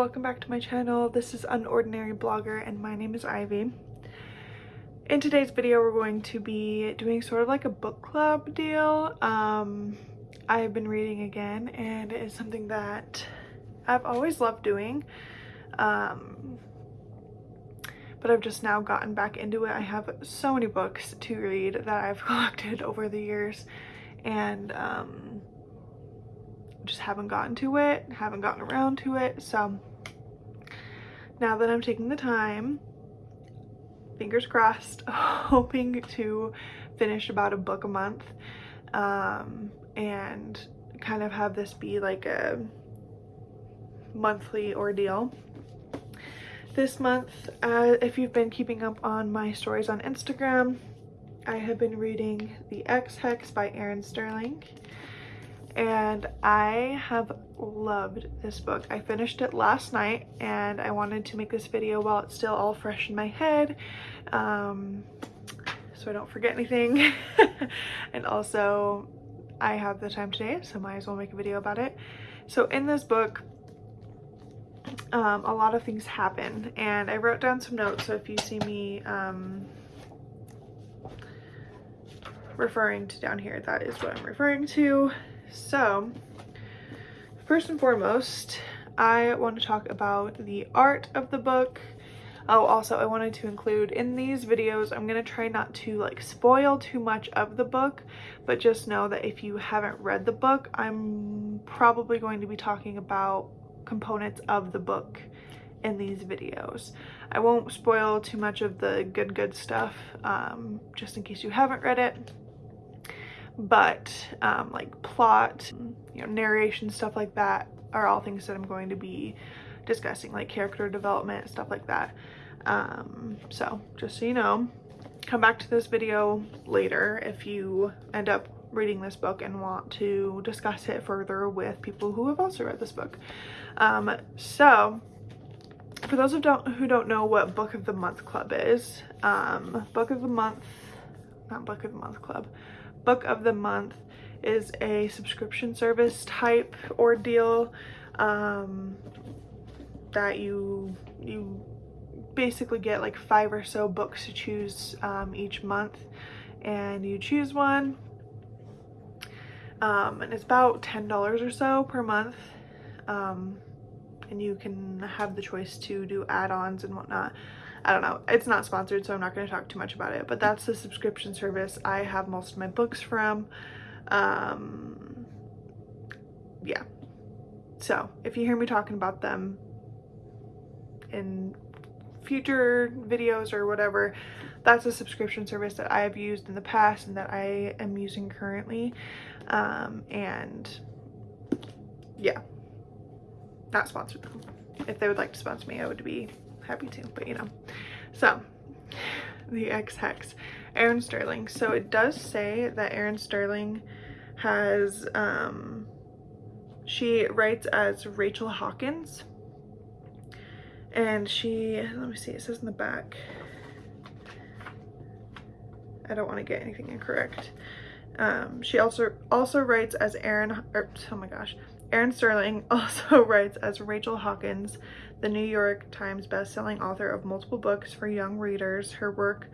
welcome back to my channel. This is Unordinary Blogger and my name is Ivy. In today's video we're going to be doing sort of like a book club deal. Um, I've been reading again and it is something that I've always loved doing. Um, but I've just now gotten back into it. I have so many books to read that I've collected over the years and um, just haven't gotten to it, haven't gotten around to it. So now that I'm taking the time, fingers crossed, hoping to finish about a book a month um, and kind of have this be like a monthly ordeal. This month, uh, if you've been keeping up on my stories on Instagram, I have been reading The Ex Hex by Erin Sterling and I have loved this book. I finished it last night and I wanted to make this video while it's still all fresh in my head um, so I don't forget anything and also I have the time today so might as well make a video about it. So in this book um, a lot of things happen and I wrote down some notes so if you see me um, referring to down here that is what I'm referring to so, first and foremost, I want to talk about the art of the book. Oh, also, I wanted to include in these videos, I'm going to try not to like spoil too much of the book, but just know that if you haven't read the book, I'm probably going to be talking about components of the book in these videos. I won't spoil too much of the good good stuff um, just in case you haven't read it but um, like plot, you know, narration, stuff like that are all things that I'm going to be discussing, like character development, stuff like that. Um, so just so you know, come back to this video later if you end up reading this book and want to discuss it further with people who have also read this book. Um, so for those who don't, who don't know what Book of the Month Club is, um, Book of the Month, not Book of the Month Club, book of the month is a subscription service type ordeal um, that you you basically get like five or so books to choose um, each month and you choose one um, and it's about ten dollars or so per month um, and you can have the choice to do add-ons and whatnot I don't know. It's not sponsored, so I'm not going to talk too much about it. But that's the subscription service I have most of my books from. Um, yeah. So if you hear me talking about them in future videos or whatever, that's a subscription service that I have used in the past and that I am using currently. Um, and yeah, not sponsored them. If they would like to sponsor me, I would be happy to, but you know. So, the Ex-Hex, Erin Sterling. So it does say that Erin Sterling has, um, she writes as Rachel Hawkins. And she, let me see, it says in the back. I don't want to get anything incorrect. Um, she also also writes as Erin, or, er, oh my gosh, Erin Sterling also writes as Rachel Hawkins, the New York Times bestselling author of multiple books for young readers. Her work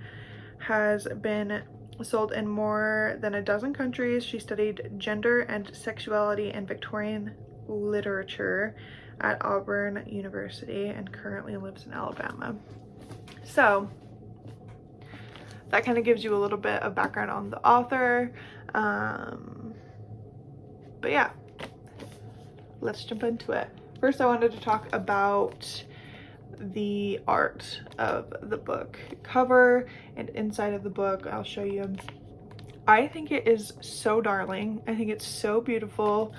has been sold in more than a dozen countries. She studied gender and sexuality in Victorian literature at Auburn University and currently lives in Alabama. So that kind of gives you a little bit of background on the author. Um, but yeah, let's jump into it. First, I wanted to talk about the art of the book cover and inside of the book. I'll show you. I think it is so darling. I think it's so beautiful.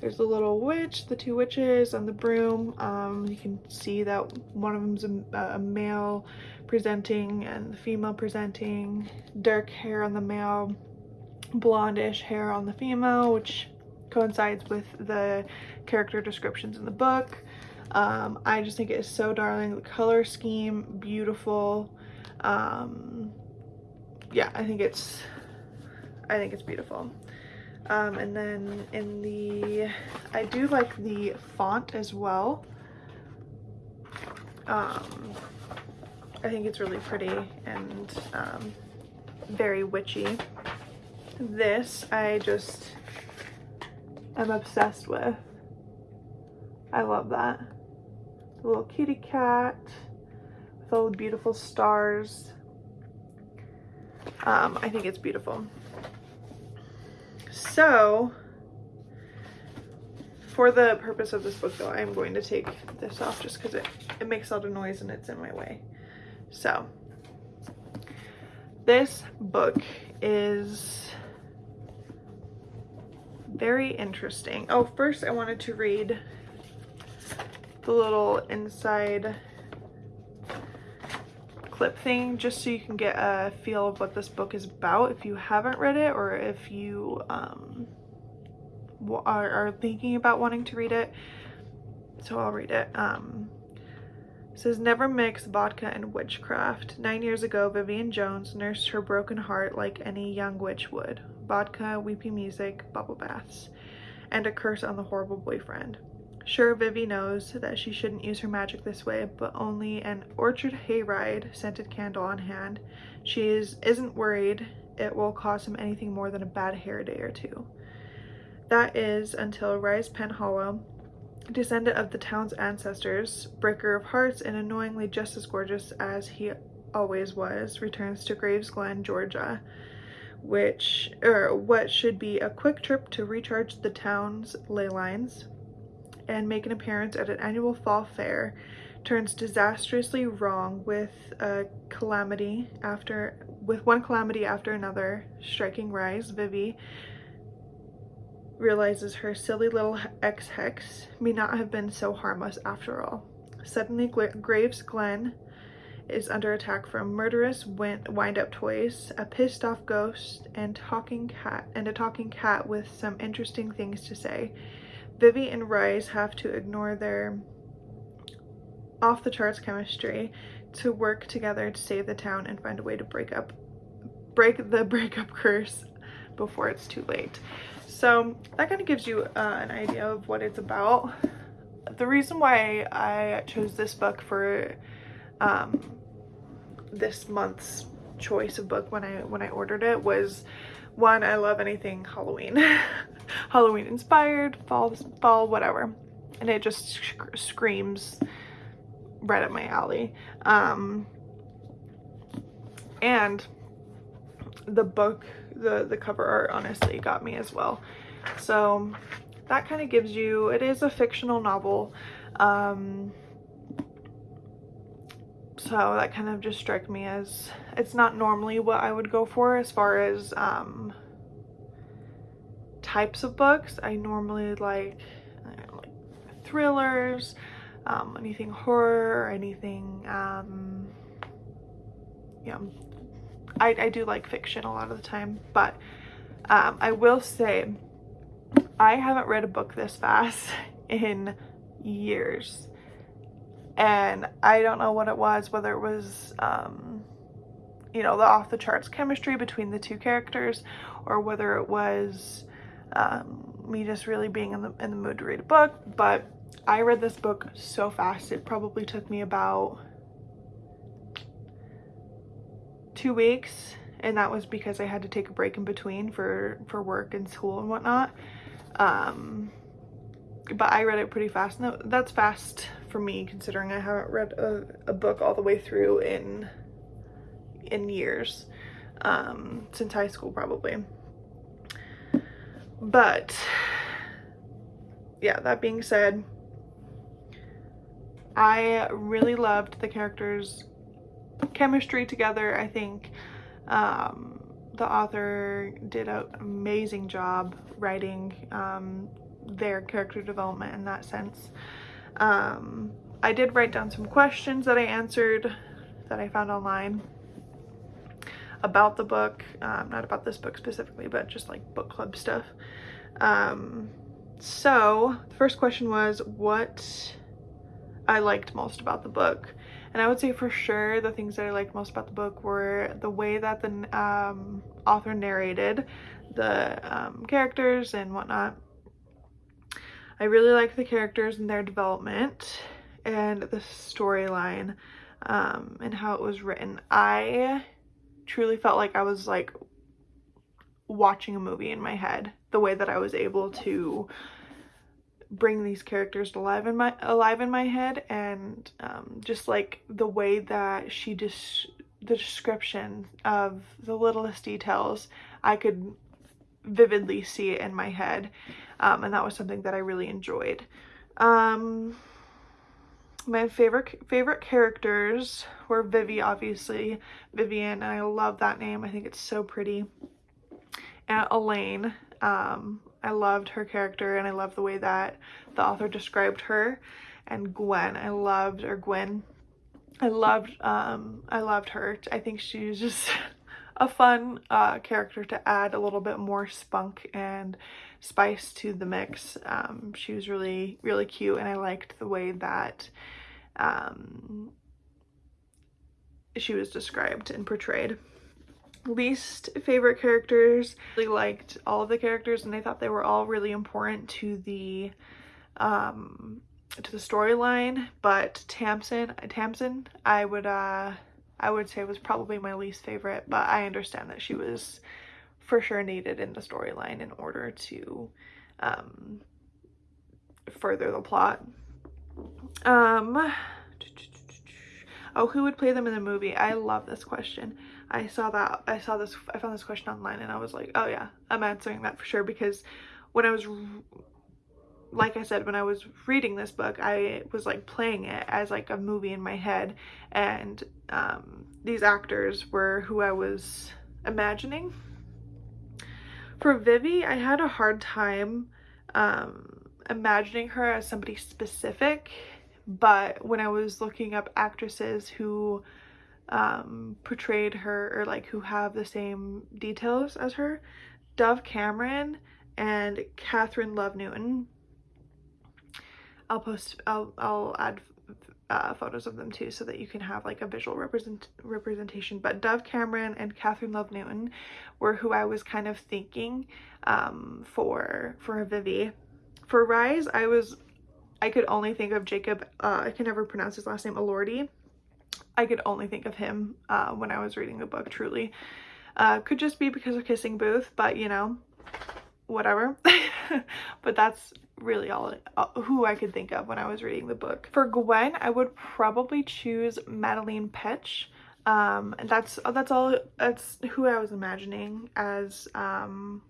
There's a little witch, the two witches, and the broom. Um, you can see that one of them's a, a male presenting and the female presenting. Dark hair on the male, blondish hair on the female, which coincides with the character descriptions in the book. Um, I just think it is so darling. The color scheme, beautiful. Um, yeah, I think it's, I think it's beautiful. Um, and then in the, I do like the font as well. Um, I think it's really pretty and um, very witchy. This I just am obsessed with. I love that. Little kitty cat with all the beautiful stars. Um, I think it's beautiful. So, for the purpose of this book though, I'm going to take this off just because it, it makes a lot of noise and it's in my way. So, this book is very interesting. Oh, first I wanted to read the little inside clip thing just so you can get a feel of what this book is about if you haven't read it or if you um, are, are, thinking about wanting to read it. So I'll read it. Um, it says, never mix vodka and witchcraft. Nine years ago, Vivienne Jones nursed her broken heart like any young witch would. Vodka, weepy music, bubble baths, and a curse on the horrible boyfriend. Sure, Vivi knows that she shouldn't use her magic this way, but only an orchard hayride scented candle on hand. She is, isn't worried it will cost him anything more than a bad hair day or two. That is until Rise Penhallow, descendant of the town's ancestors, breaker of hearts and annoyingly just as gorgeous as he always was, returns to Graves Glen, Georgia, which, or what should be a quick trip to recharge the town's ley lines and make an appearance at an annual fall fair turns disastrously wrong with a calamity after with one calamity after another. Striking rise vivi realizes her silly little ex-hex may not have been so harmless after all. Suddenly graves glen is under attack from murderous wind-up toys a pissed off ghost and talking cat and a talking cat with some interesting things to say Vivi and Rise have to ignore their off the charts chemistry to work together to save the town and find a way to break up break the breakup curse before it's too late. So that kind of gives you uh, an idea of what it's about. The reason why I chose this book for um, this month's choice of book when I when I ordered it was one, I love anything Halloween. Halloween inspired, fall, fall, whatever. And it just sc screams right up my alley. Um, and the book, the, the cover art honestly got me as well. So that kind of gives you, it is a fictional novel. Um, so that kind of just struck me as it's not normally what I would go for as far as um, types of books. I normally like, like thrillers, um, anything horror, anything, um, yeah, I, I do like fiction a lot of the time, but um, I will say I haven't read a book this fast in years and I don't know what it was, whether it was, um, you know, the off the charts chemistry between the two characters or whether it was um, me just really being in the, in the mood to read a book. But I read this book so fast. It probably took me about two weeks and that was because I had to take a break in between for, for work and school and whatnot. Um, but I read it pretty fast. No, that's fast for me considering I haven't read a, a book all the way through in in years um, since high school probably. But yeah, that being said, I really loved the characters' chemistry together. I think um, the author did an amazing job writing um, their character development in that sense. Um, I did write down some questions that I answered that I found online about the book, um, not about this book specifically, but just like book club stuff. Um, so the first question was what I liked most about the book. And I would say for sure the things that I liked most about the book were the way that the um, author narrated the um, characters and whatnot. I really like the characters and their development and the storyline um, and how it was written. I truly felt like I was like watching a movie in my head the way that I was able to bring these characters alive in my alive in my head and um, just like the way that she just the description of the littlest details I could vividly see it in my head um, and that was something that I really enjoyed. Um, my favorite favorite characters were Vivi obviously. Vivienne and I love that name. I think it's so pretty. And Elaine um, I loved her character and I love the way that the author described her. And Gwyn I loved or Gwyn. I loved um I loved her. I think she was just a fun uh, character to add a little bit more spunk and spice to the mix um, she was really really cute and I liked the way that um, she was described and portrayed least favorite characters. I really liked all of the characters and I thought they were all really important to the um to the storyline, but Tamsin Tamsin I would uh I would say was probably my least favorite, but I understand that she was for sure needed in the storyline in order to um further the plot. Um oh, who would play them in the movie? I love this question. I saw that, I saw this, I found this question online and I was like, oh yeah, I'm answering that for sure because when I was, like I said, when I was reading this book, I was like playing it as like a movie in my head and um, these actors were who I was imagining. For Vivi, I had a hard time um, imagining her as somebody specific, but when I was looking up actresses who um, portrayed her or like who have the same details as her. Dove Cameron and Kathryn Love Newton. I'll post, I'll, I'll add uh, photos of them too so that you can have like a visual represent representation. But Dove Cameron and Kathryn Love Newton were who I was kind of thinking um, for, for Vivi. For Rise, I was, I could only think of Jacob, uh, I can never pronounce his last name, Elordi. I could only think of him uh, when I was reading the book, truly. Uh, could just be because of Kissing Booth, but you know, whatever. but that's really all uh, who I could think of when I was reading the book. For Gwyn, I would probably choose Madelaine Petsch. Um, and that's that's all that's who I was imagining as um,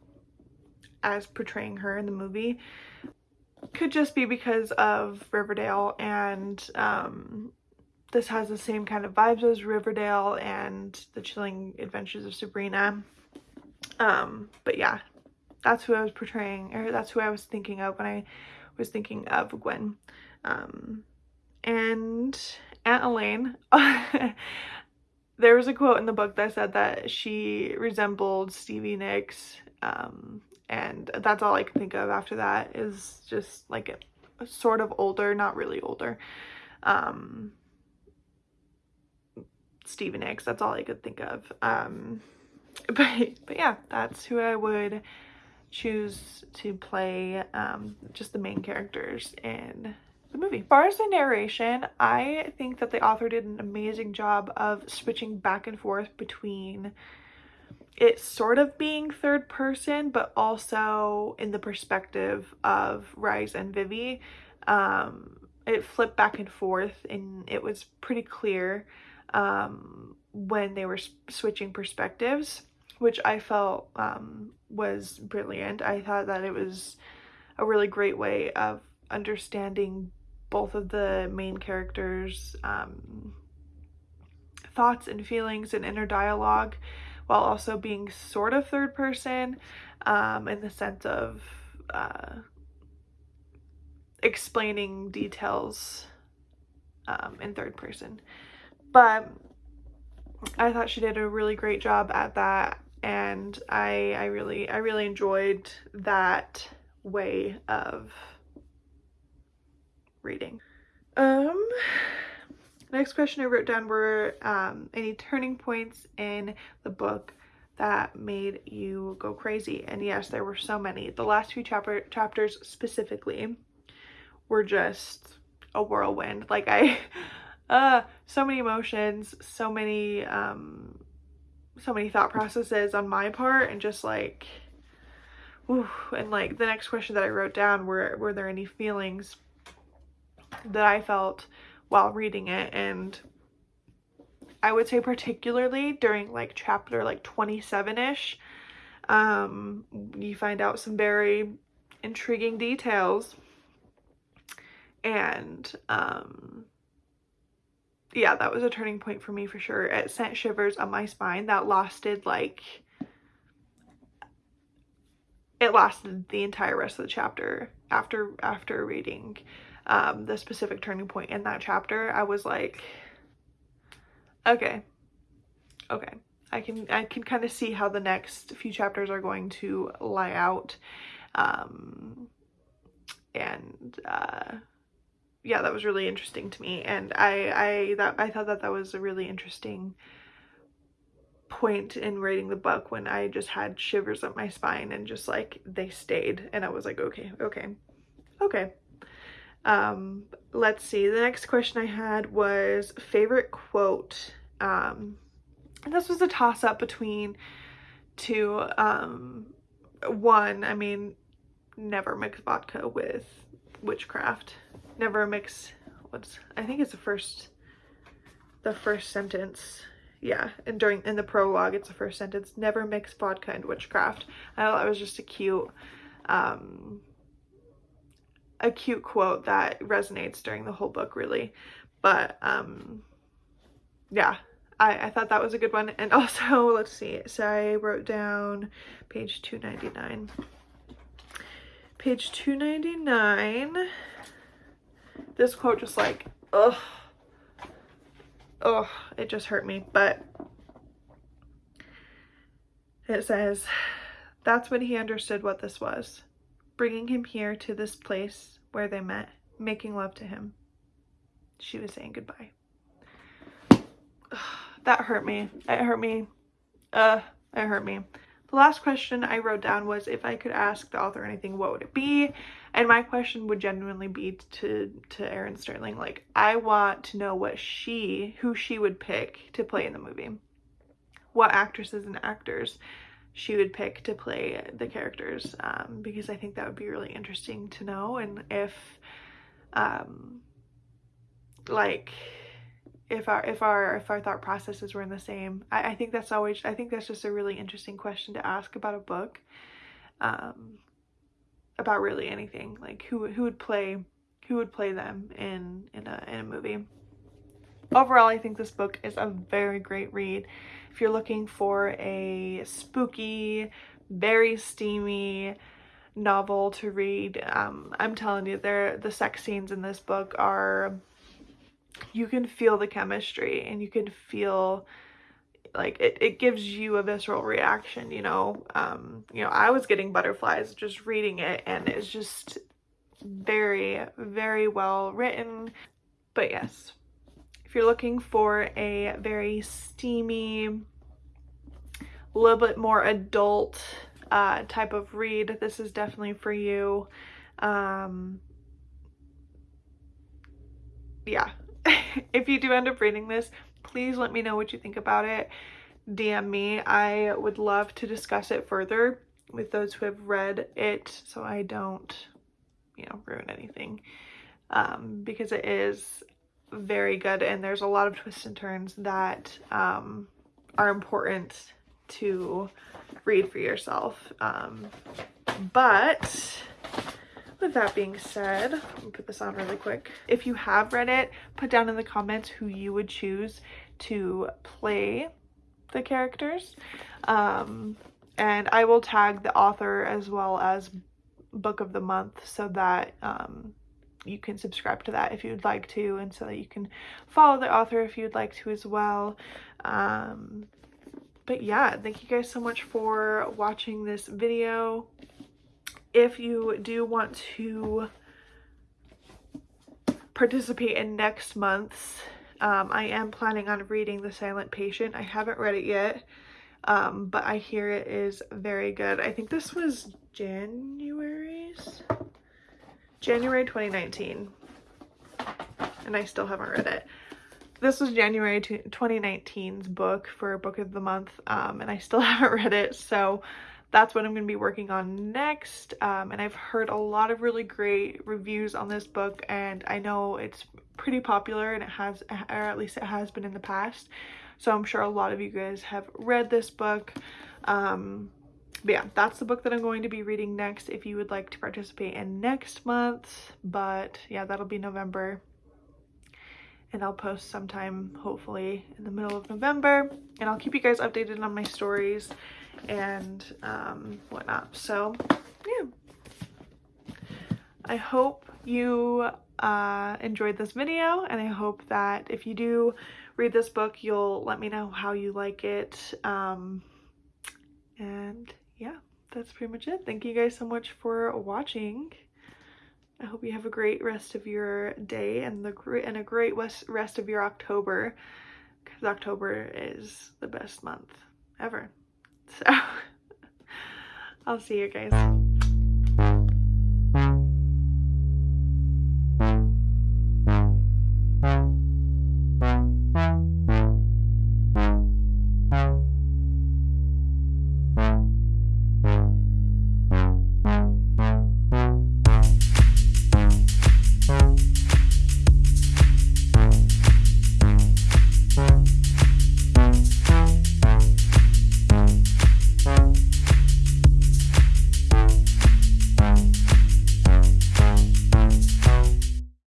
as portraying her in the movie. Could just be because of Riverdale and um, this has the same kind of vibes as Riverdale and The Chilling Adventures of Sabrina. Um, but yeah, that's who I was portraying, or that's who I was thinking of when I was thinking of Gwyn. Um, and Aunt Elaine, there was a quote in the book that said that she resembled Stevie Nicks, um, and that's all I can think of after that is just like a, a sort of older, not really older, um, Stevie Nicks. That's all I could think of. Um, but, but yeah, that's who I would choose to play um, just the main characters in the movie. As far as the narration, I think that the author did an amazing job of switching back and forth between it sort of being third person, but also in the perspective of Rise and Vivi. Um, it flipped back and forth and it was pretty clear um, when they were switching perspectives, which I felt um, was brilliant. I thought that it was a really great way of understanding both of the main characters' um, thoughts and feelings and inner dialogue while also being sort of third person um, in the sense of uh, explaining details um, in third person but I thought she did a really great job at that and I I really I really enjoyed that way of reading. Um next question I wrote down were um any turning points in the book that made you go crazy and yes there were so many. The last few chapter chapters specifically were just a whirlwind. Like I, uh, so many emotions, so many, um, so many thought processes on my part and just like, ooh, and like the next question that I wrote down were, were there any feelings that I felt while reading it? And I would say particularly during like chapter like 27ish um you find out some very intriguing details. And um yeah that was a turning point for me for sure. It sent shivers up my spine that lasted like it lasted the entire rest of the chapter after after reading um the specific turning point in that chapter. I was like okay okay. I can i can kind of see how the next few chapters are going to lie out um and uh yeah that was really interesting to me and i i that i thought that that was a really interesting point in writing the book when i just had shivers up my spine and just like they stayed and i was like okay okay okay. Um let's see the next question i had was favorite quote um this was a toss-up between two um one i mean never mix vodka with witchcraft. Never mix what's i think it's the first the first sentence. Yeah and during in the prologue it's the first sentence. Never mix vodka and witchcraft. I thought that was just a cute um a cute quote that resonates during the whole book really. But um yeah I, I thought that was a good one. And also let's see so i wrote down page 299 page 299 this quote just like, ugh, ugh, it just hurt me. But it says, that's when he understood what this was, bringing him here to this place where they met, making love to him. She was saying goodbye. Ugh, that hurt me. It hurt me. Uh, it hurt me. The last question I wrote down was if I could ask the author anything, what would it be? And my question would genuinely be to, to Erin Sterling. Like, I want to know what she, who she would pick to play in the movie. What actresses and actors she would pick to play the characters. Um, because I think that would be really interesting to know. And if, um, like, if our if our if our thought processes were in the same I, I think that's always I think that's just a really interesting question to ask about a book um about really anything like who who would play who would play them in in a in a movie. Overall I think this book is a very great read. If you're looking for a spooky very steamy novel to read um I'm telling you there the sex scenes in this book are you can feel the chemistry and you can feel like it, it gives you a visceral reaction you know? Um you know i was getting butterflies just reading it and it's just very very well written. But yes if you're looking for a very steamy a little bit more adult uh type of read this is definitely for you. Um yeah if you do end up reading this, please let me know what you think about it. DM me. I would love to discuss it further with those who have read it so I don't, you know, ruin anything. Um, because it is very good and there's a lot of twists and turns that um, are important to read for yourself. Um, but with that being said, let me put this on really quick. If you have read it, put down in the comments who you would choose to play the characters. Um, and I will tag the author as well as book of the month so that um, you can subscribe to that if you'd like to and so that you can follow the author if you'd like to as well. Um, but yeah, thank you guys so much for watching this video if you do want to participate in next month's, um, I am planning on reading The Silent Patient. I haven't read it yet, um, but I hear it is very good. I think this was January's? January 2019. and I still haven't read it. This was January 2019's book for book of the month um, and I still haven't read it so that's what I'm going to be working on next um, and I've heard a lot of really great reviews on this book and I know it's pretty popular and it has or at least it has been in the past so I'm sure a lot of you guys have read this book um, but yeah that's the book that I'm going to be reading next if you would like to participate in next month but yeah that'll be November and I'll post sometime hopefully in the middle of November and I'll keep you guys updated on my stories and um, whatnot so yeah. I hope you uh, enjoyed this video and I hope that if you do read this book you'll let me know how you like it. Um, and yeah that's pretty much it. Thank you guys so much for watching. I hope you have a great rest of your day and the and a great rest of your October because October is the best month ever. So I'll see you guys.